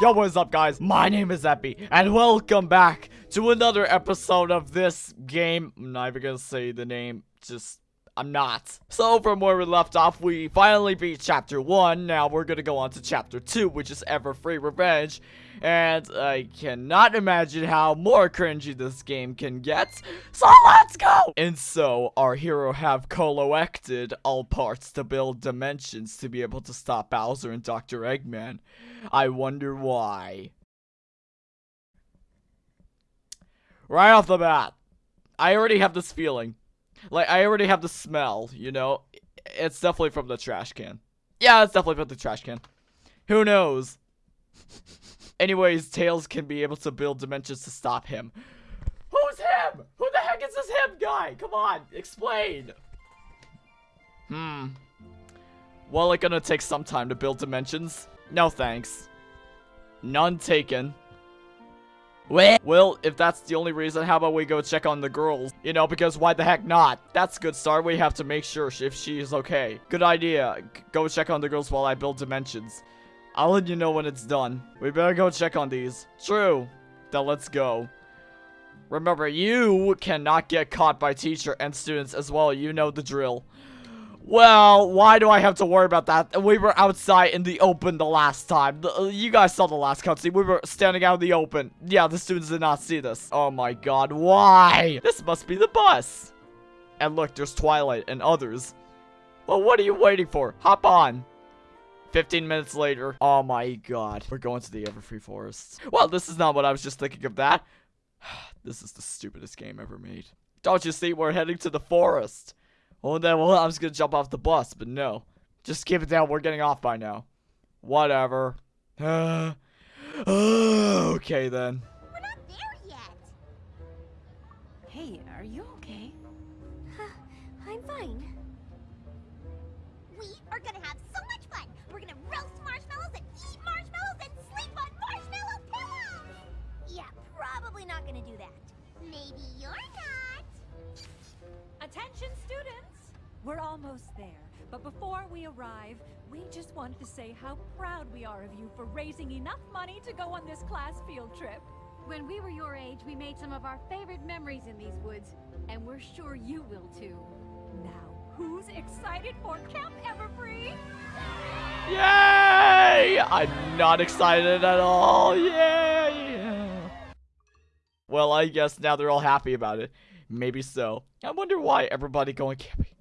Yo, what is up, guys? My name is Epi, and welcome back to another episode of this game. I'm not even gonna say the name, just I'm not. So from where we left off, we finally beat chapter 1. Now we're gonna go on to chapter 2, which is Everfree Revenge. And I cannot imagine how more cringy this game can get. So let's go! And so, our hero have collected all parts to build dimensions to be able to stop Bowser and Dr. Eggman. I wonder why. Right off the bat, I already have this feeling. Like, I already have the smell, you know? It's definitely from the trash can. Yeah, it's definitely from the trash can. Who knows? Anyways, Tails can be able to build dimensions to stop him. Who's him? Who the heck is this him guy? Come on, explain. Hmm. Well, it's gonna take some time to build dimensions. No thanks. None taken. Well, if that's the only reason, how about we go check on the girls? You know, because why the heck not? That's good start. We have to make sure if she is okay. Good idea. Go check on the girls while I build dimensions. I'll let you know when it's done. We better go check on these. True. Then let's go. Remember, you cannot get caught by teacher and students as well. You know the drill. Well, why do I have to worry about that? We were outside in the open the last time. You guys saw the last cutscene. We were standing out in the open. Yeah, the students did not see this. Oh my god, why? This must be the bus. And look, there's Twilight and others. Well, what are you waiting for? Hop on. 15 minutes later. Oh my god. We're going to the Everfree Forest. Well, this is not what I was just thinking of that. this is the stupidest game ever made. Don't you see? We're heading to the forest. Well, then, well, I was gonna jump off the bus, but no. Just keep it down. We're getting off by now. Whatever. okay, then. We're not there yet. Hey, are you okay? I'm fine. We are gonna have so much fun. We're gonna roast marshmallows and eat marshmallows and sleep on marshmallow pillows. Yeah, probably not gonna do that. Maybe you're not. Attention, students! We're almost there, but before we arrive, we just wanted to say how proud we are of you for raising enough money to go on this class field trip. When we were your age, we made some of our favorite memories in these woods, and we're sure you will too. Now, who's excited for Camp Everfree? Yay! I'm not excited at all. Yay! Well, I guess now they're all happy about it. Maybe so. I wonder why everybody going camping.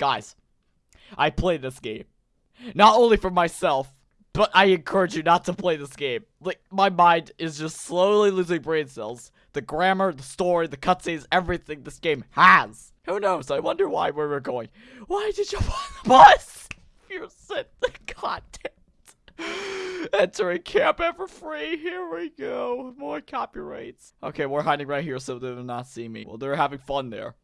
Guys, I play this game. Not only for myself, but I encourage you not to play this game. Like, my mind is just slowly losing brain cells. The grammar, the story, the cutscenes, everything this game has. Who knows? I wonder why where we're going. Why did you on the bus? You're damn it. Entering Camp Everfree. Here we go. More copyrights. Okay, we're hiding right here so they will not see me. Well, they're having fun there.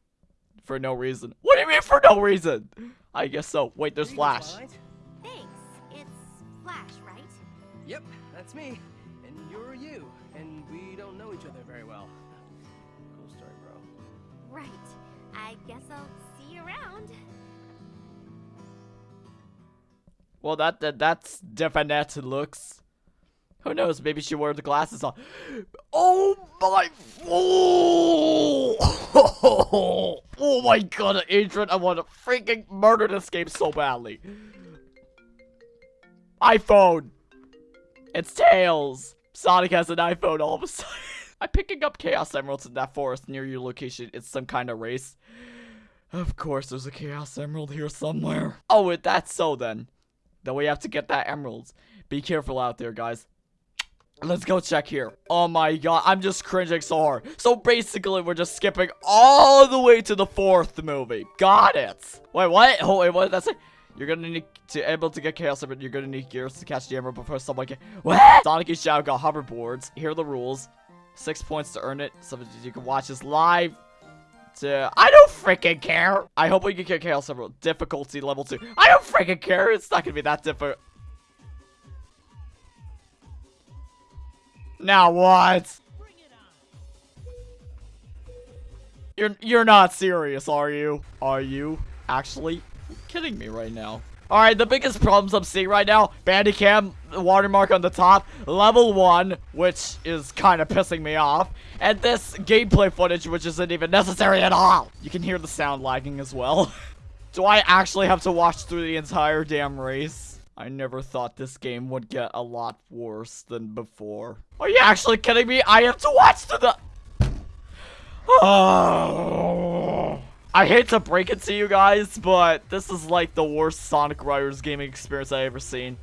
For no reason. What do you mean for no reason? I guess so. Wait, there's Flash. Thanks. It's Flash, right? Yep, that's me. And you're you. And we don't know each other very well. Cool story, bro. Right. I guess I'll see you around. Well, that, that that's definite looks. Who knows? Maybe she wore the glasses on. Oh my! Oh, oh my god, Adrian! I want to freaking murder this game so badly. iPhone. It's Tails. Sonic has an iPhone all of a sudden. I'm picking up Chaos Emeralds in that forest near your location. It's some kind of race. Of course, there's a Chaos Emerald here somewhere. Oh, that's so then. Then we have to get that emeralds. Be careful out there, guys. Let's go check here. Oh my god, I'm just cringing so hard. So basically, we're just skipping all the way to the fourth movie. Got it. Wait, what? Oh, wait, what did that say? You're gonna need to able to get Chaos Emerald. You're gonna need gears to catch the emerald before someone can. What? Sonic and Shadow got hoverboards. Here are the rules. Six points to earn it. So you can watch this live. To I don't freaking care. I hope we can get Chaos Emerald. Difficulty level two. I don't freaking care. It's not gonna be that difficult. Now what? You're you're not serious, are you? Are you actually kidding me right now? Alright, the biggest problems I'm seeing right now, Bandicam, watermark on the top, level 1, which is kind of pissing me off, and this gameplay footage, which isn't even necessary at all. You can hear the sound lagging as well. Do I actually have to watch through the entire damn race? I never thought this game would get a lot worse than before. Are you actually kidding me? I have to watch through the... Oh. I hate to break it to you guys, but this is like the worst Sonic Riders gaming experience I ever seen.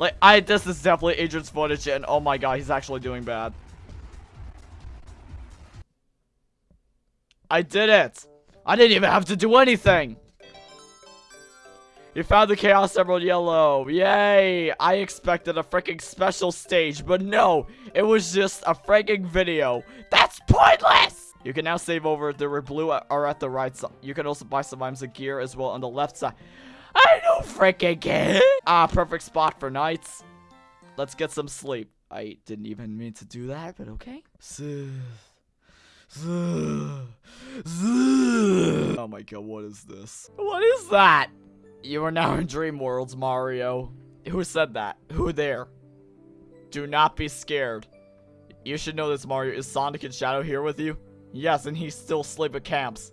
Like, I this is definitely Adrian's footage, and oh my god, he's actually doing bad. I did it! I didn't even have to do anything! You found the Chaos Emerald Yellow. Yay! I expected a freaking special stage, but no! It was just a freaking video. That's pointless! You can now save over. The red blue are at the right side. You can also buy some items of gear as well on the left side. I don't freaking care. Ah, perfect spot for nights. Let's get some sleep. I didn't even mean to do that, but okay. Oh my god, what is this? What is that? You are now in Dream Worlds, Mario. Who said that? Who there? Do not be scared. You should know this, Mario. Is Sonic and Shadow here with you? Yes, and he's still asleep at camps.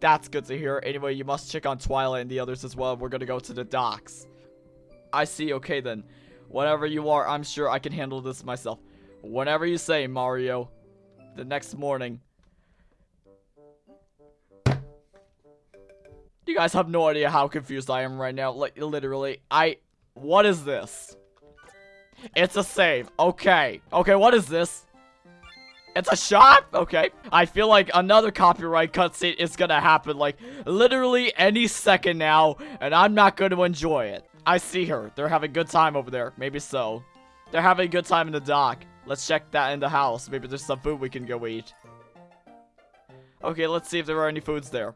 That's good to hear. Anyway, you must check on Twilight and the others as well. We're gonna go to the docks. I see. Okay, then. Whatever you are, I'm sure I can handle this myself. Whenever you say, Mario. The next morning. You guys have no idea how confused I am right now. Like, literally. I... What is this? It's a save. Okay. Okay, what is this? It's a shot? Okay. I feel like another copyright cutscene is gonna happen, like, literally any second now, and I'm not gonna enjoy it. I see her. They're having a good time over there. Maybe so. They're having a good time in the dock. Let's check that in the house. Maybe there's some food we can go eat. Okay, let's see if there are any foods there.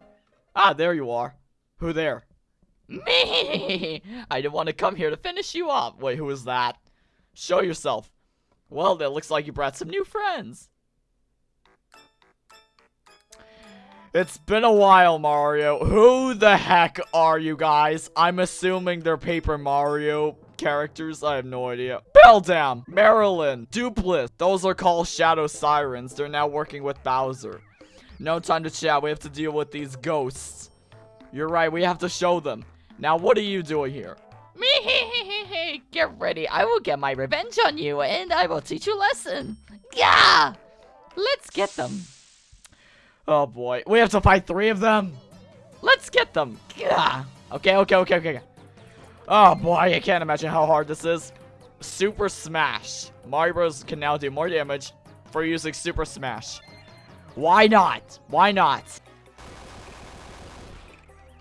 Ah, there you are. Who there? Me! I didn't want to come here to finish you off. Wait, who is that? Show yourself. Well, it looks like you brought some new friends. It's been a while, Mario. Who the heck are you guys? I'm assuming they're Paper Mario characters. I have no idea. Beldam, Marilyn, Doopliss. Those are called Shadow Sirens. They're now working with Bowser. No time to chat. We have to deal with these ghosts. You're right. We have to show them. Now, what are you doing here? Me, get ready. I will get my revenge on you, and I will teach you a lesson. Yeah! Let's get them. Oh boy. We have to fight three of them? Let's get them. Yeah. Okay, okay, okay, okay. Oh boy, I can't imagine how hard this is. Super Smash. Mario Bros. can now do more damage for using Super Smash. Why not? Why not?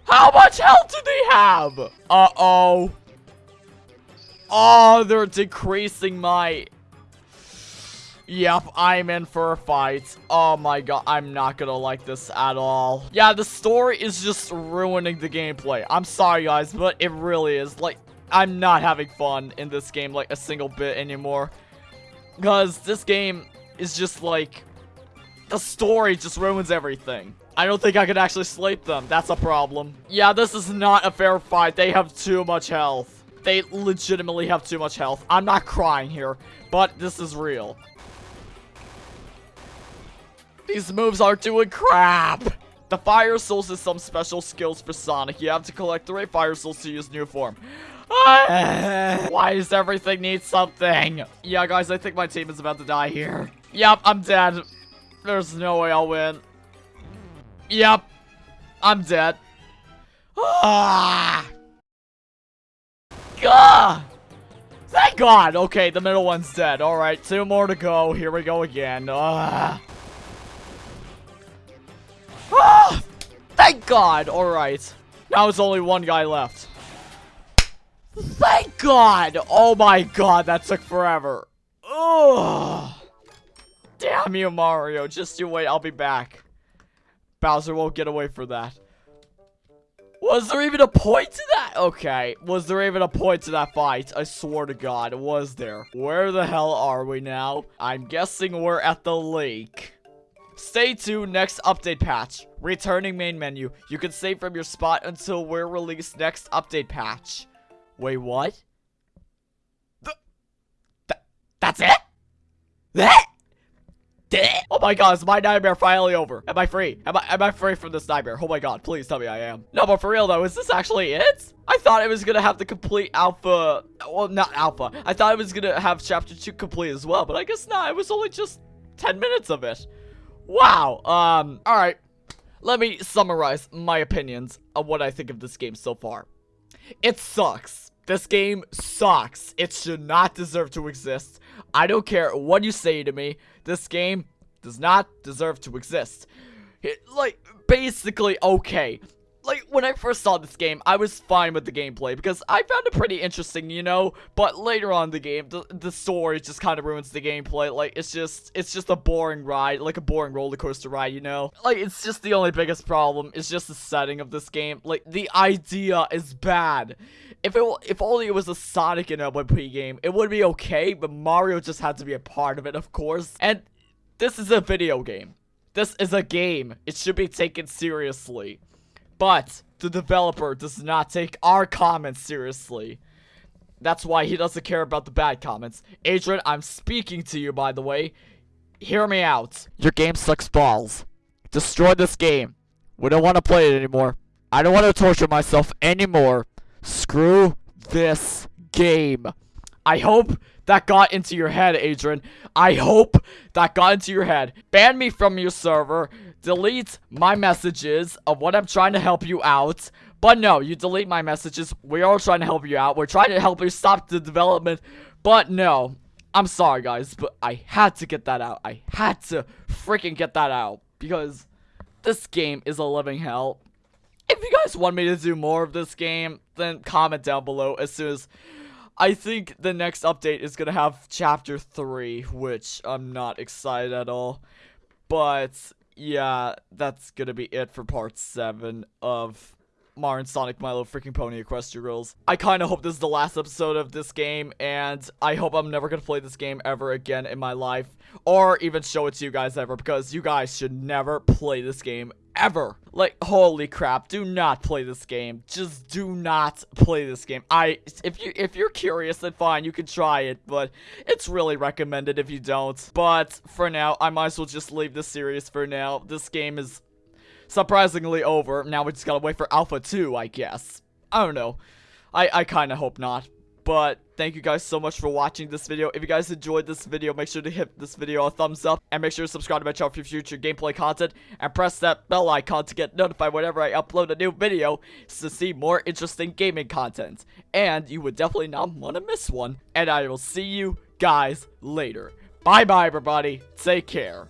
How much health do they have? Uh-oh. Oh, they're decreasing my Yep, I'm in for a fight. Oh my god, I'm not gonna like this at all. Yeah, the story is just ruining the gameplay. I'm sorry, guys, but it really is. Like, I'm not having fun in this game, like, a single bit anymore. Because this game is just, like, the story just ruins everything. I don't think I could actually sleep them. That's a problem. Yeah, this is not a fair fight. They have too much health. They legitimately have too much health. I'm not crying here, but this is real. These moves are doing crap! The Fire Souls is some special skills for Sonic. You have to collect three Fire Souls to use new form. Ah! Why does everything need something? Yeah, guys, I think my team is about to die here. Yep, I'm dead. There's no way I'll win. Yep, I'm dead. Ah! Gah! Thank God! Okay, the middle one's dead. Alright, two more to go. Here we go again. Ah! Ah! Thank God! Alright. Now it's only one guy left. Thank God! Oh my God, that took forever. Ugh. Damn you, Mario. Just you wait, I'll be back. Bowser won't get away for that. Was there even a point to that? Okay. Was there even a point to that fight? I swear to God, it was there? Where the hell are we now? I'm guessing we're at the lake. Stay tuned next update patch. Returning main menu. You can save from your spot until we're released next update patch. Wait, what? Th- th- that's it? That? Oh my god, is my nightmare finally over? Am I free? Am I am I free from this nightmare? Oh my god, please tell me I am. No, but for real though, is this actually it? I thought it was gonna have the complete alpha. Well, not alpha. I thought it was gonna have chapter 2 complete as well, but I guess not. It was only just 10 minutes of it. Wow. Um, alright. Let me summarize my opinions of what I think of this game so far. It sucks. This game sucks. It should not deserve to exist. I don't care what you say to me. This game does not deserve to exist. It, like, basically okay. Like, when I first saw this game, I was fine with the gameplay because I found it pretty interesting, you know? But later on the game, the, the story just kind of ruins the gameplay. Like, it's just, it's just a boring ride, like a boring roller coaster ride, you know? Like, it's just the only biggest problem. It's just the setting of this game. Like, the idea is bad. If it, if only it was a Sonic and LP game, it would be okay, but Mario just had to be a part of it, of course. And this is a video game. This is a game. It should be taken seriously. But the developer does not take our comments seriously. That's why he doesn't care about the bad comments. Adrian, I'm speaking to you, by the way. Hear me out. Your game sucks balls. Destroy this game. We don't want to play it anymore. I don't want to torture myself anymore. Screw this game. I hope that got into your head, Adrian. I hope that got into your head. Ban me from your server. Delete my messages of what I'm trying to help you out. But no, you delete my messages. We are trying to help you out. We're trying to help you stop the development. But no, I'm sorry, guys. But I had to get that out. I had to freaking get that out. Because this game is a living hell. If you guys want me to do more of this game, then comment down below as soon as I think the next update is going to have chapter 3, which I'm not excited at all. But yeah, that's going to be it for part 7 of Mario and Sonic Little Freaking Pony Equestria Girls. I kind of hope this is the last episode of this game, and I hope I'm never going to play this game ever again in my life, or even show it to you guys ever, because you guys should never play this game ever. Like, holy crap, do not play this game. Just do not play this game. I, if you, if you're curious, then fine, you can try it, but it's really recommended if you don't. But for now, I might as well just leave this series for now. This game is surprisingly over. Now we just gotta wait for Alpha 2, I guess. I don't know. I, I kind of hope not. But thank you guys so much for watching this video. If you guys enjoyed this video, make sure to hit this video a thumbs up. And make sure to subscribe to my channel for future gameplay content. And press that bell icon to get notified whenever I upload a new video to see more interesting gaming content. And you would definitely not want to miss one. And I will see you guys later. Bye bye everybody. Take care.